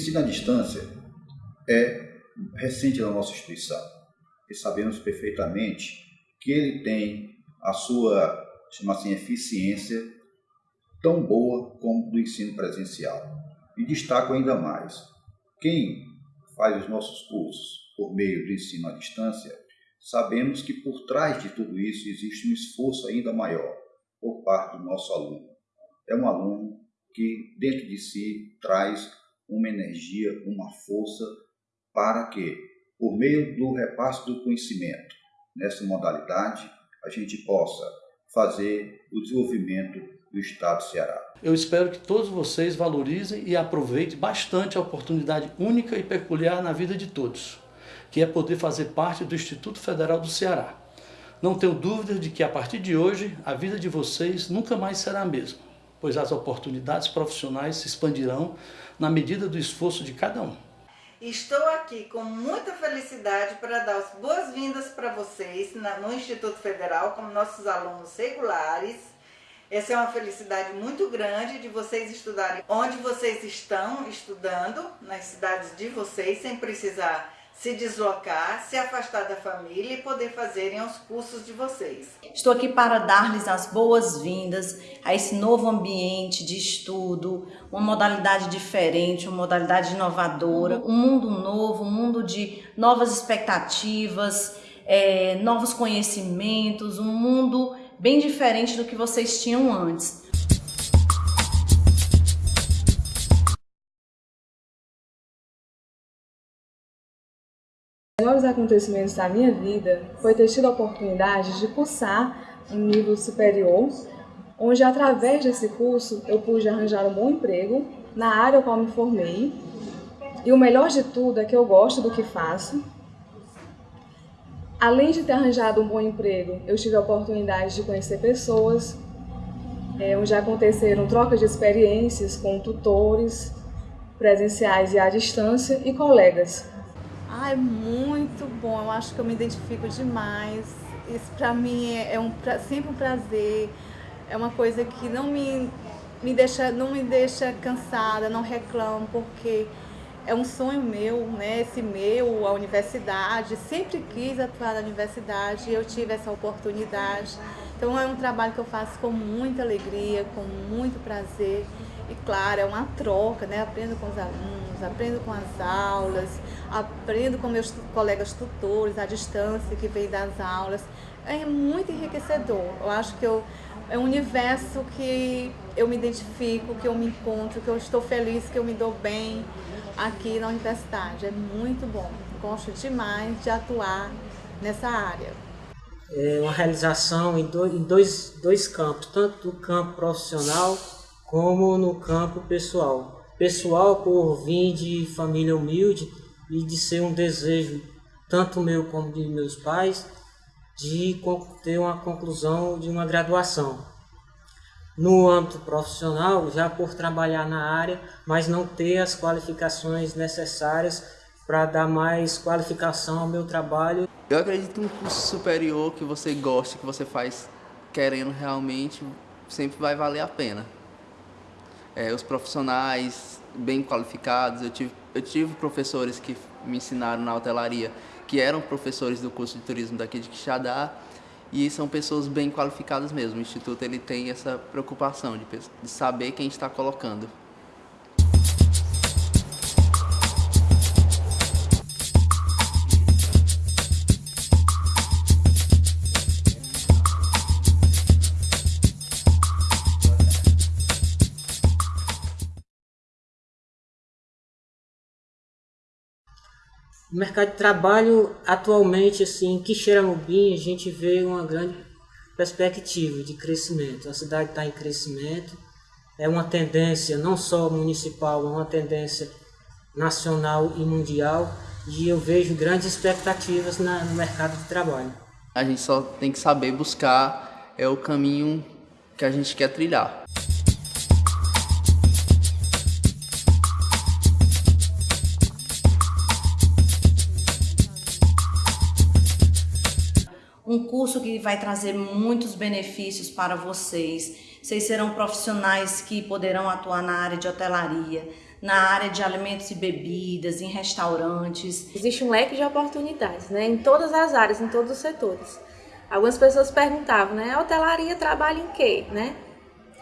Ensino à distância é recente na nossa instituição e sabemos perfeitamente que ele tem a sua, chama assim, eficiência tão boa como do ensino presencial. E destaco ainda mais, quem faz os nossos cursos por meio do ensino à distância, sabemos que por trás de tudo isso existe um esforço ainda maior por parte do nosso aluno. É um aluno que dentro de si traz uma energia, uma força para que, por meio do repasse do conhecimento nessa modalidade, a gente possa fazer o desenvolvimento do Estado do Ceará. Eu espero que todos vocês valorizem e aproveitem bastante a oportunidade única e peculiar na vida de todos, que é poder fazer parte do Instituto Federal do Ceará. Não tenho dúvida de que a partir de hoje a vida de vocês nunca mais será a mesma, pois as oportunidades profissionais se expandirão na medida do esforço de cada um. Estou aqui com muita felicidade para dar as boas-vindas para vocês no Instituto Federal como nossos alunos regulares. Essa é uma felicidade muito grande de vocês estudarem onde vocês estão estudando, nas cidades de vocês, sem precisar se deslocar, se afastar da família e poder fazerem os cursos de vocês. Estou aqui para dar-lhes as boas-vindas a esse novo ambiente de estudo, uma modalidade diferente, uma modalidade inovadora, um mundo novo, um mundo de novas expectativas, é, novos conhecimentos, um mundo bem diferente do que vocês tinham antes. Os melhores acontecimentos da minha vida foi ter tido a oportunidade de cursar um nível superior, onde através desse curso eu pude arranjar um bom emprego na área ao qual me formei. E o melhor de tudo é que eu gosto do que faço. Além de ter arranjado um bom emprego, eu tive a oportunidade de conhecer pessoas, é, onde aconteceram trocas de experiências com tutores presenciais e à distância e colegas. É muito bom, eu acho que eu me identifico demais. Isso para mim é, é um, sempre um prazer, é uma coisa que não me, me, deixa, não me deixa cansada, não reclamo, porque é um sonho meu, né? Esse meu, a universidade, sempre quis atuar na universidade e eu tive essa oportunidade. Então é um trabalho que eu faço com muita alegria, com muito prazer. E claro, é uma troca, né? Aprendo com os alunos, aprendo com as aulas, aprendo com meus colegas tutores, à distância que vem das aulas. É muito enriquecedor. Eu acho que eu, é um universo que eu me identifico, que eu me encontro, que eu estou feliz, que eu me dou bem aqui na universidade. É muito bom. Gosto demais de atuar nessa área. É uma realização em dois, dois, campos, tanto no campo profissional como no campo pessoal. Pessoal por vir de família humilde e de ser um desejo, tanto meu como de meus pais, de ter uma conclusão de uma graduação. No âmbito profissional, já por trabalhar na área, mas não ter as qualificações necessárias para dar mais qualificação ao meu trabalho. Eu acredito que um curso superior que você gosta, que você faz querendo realmente, sempre vai valer a pena é, os profissionais bem qualificados. Eu tive, eu tive professores que me ensinaram na hotelaria, que eram professores do curso de turismo daqui de Quixadá, e são pessoas bem qualificadas mesmo. O Instituto ele tem essa preocupação de, de saber quem está colocando. O mercado de trabalho atualmente, assim, em Quixeramobim, a gente vê uma grande perspectiva de crescimento. A cidade está em crescimento, é uma tendência não só municipal, é uma tendência nacional e mundial, e eu vejo grandes expectativas na, no mercado de trabalho. A gente só tem que saber buscar é o caminho que a gente quer trilhar. Um curso que vai trazer muitos benefícios para vocês. Vocês serão profissionais que poderão atuar na área de hotelaria, na área de alimentos e bebidas, em restaurantes. Existe um leque de oportunidades, né, em todas as áreas, em todos os setores. Algumas pessoas perguntavam, né, a hotelaria trabalha em quê, né?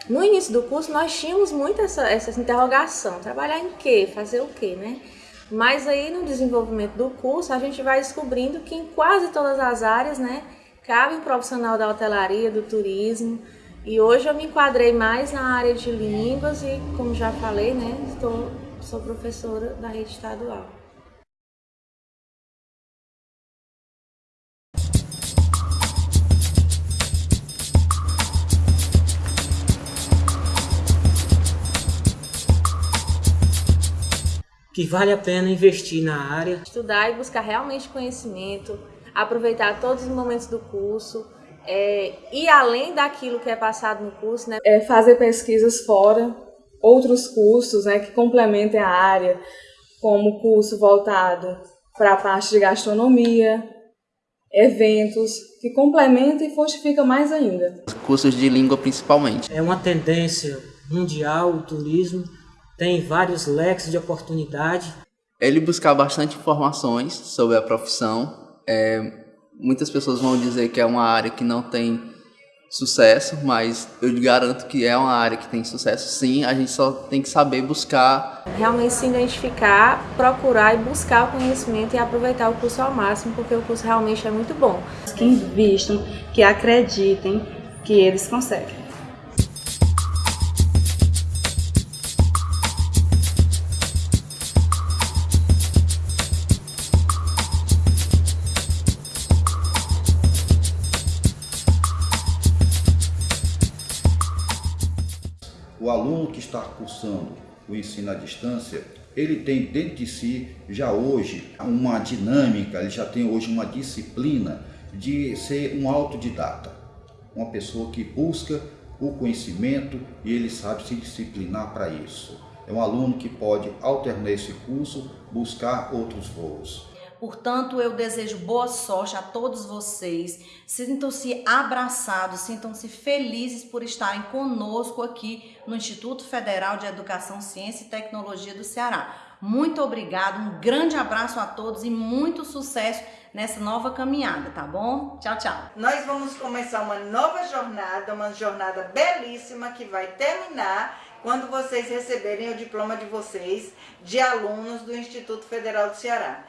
No início do curso nós tínhamos muito essa, essa interrogação, trabalhar em quê, fazer o quê, né? Mas aí no desenvolvimento do curso a gente vai descobrindo que em quase todas as áreas, né, cabe um profissional da hotelaria, do turismo, e hoje eu me enquadrei mais na área de línguas e, como já falei, né, estou, sou professora da rede estadual. Que vale a pena investir na área. Estudar e buscar realmente conhecimento, aproveitar todos os momentos do curso, é, e além daquilo que é passado no curso, né? É fazer pesquisas fora, outros cursos né, que complementem a área, como curso voltado para a parte de gastronomia, eventos que complementam e fortificam mais ainda. Cursos de língua principalmente. É uma tendência mundial o turismo, tem vários leques de oportunidade. Ele buscar bastante informações sobre a profissão, é, muitas pessoas vão dizer que é uma área que não tem sucesso, mas eu garanto que é uma área que tem sucesso sim, a gente só tem que saber buscar. Realmente se identificar, procurar e buscar o conhecimento e aproveitar o curso ao máximo, porque o curso realmente é muito bom. Que invistam, que acreditem que eles conseguem. O aluno que está cursando o ensino à distância, ele tem dentro de si já hoje uma dinâmica, ele já tem hoje uma disciplina de ser um autodidata, uma pessoa que busca o conhecimento e ele sabe se disciplinar para isso. É um aluno que pode alternar esse curso, buscar outros voos. Portanto, eu desejo boa sorte a todos vocês. Sintam-se abraçados, sintam-se felizes por estarem conosco aqui no Instituto Federal de Educação, Ciência e Tecnologia do Ceará. Muito obrigado, um grande abraço a todos e muito sucesso nessa nova caminhada, tá bom? Tchau, tchau. Nós vamos começar uma nova jornada, uma jornada belíssima que vai terminar quando vocês receberem o diploma de vocês de alunos do Instituto Federal do Ceará.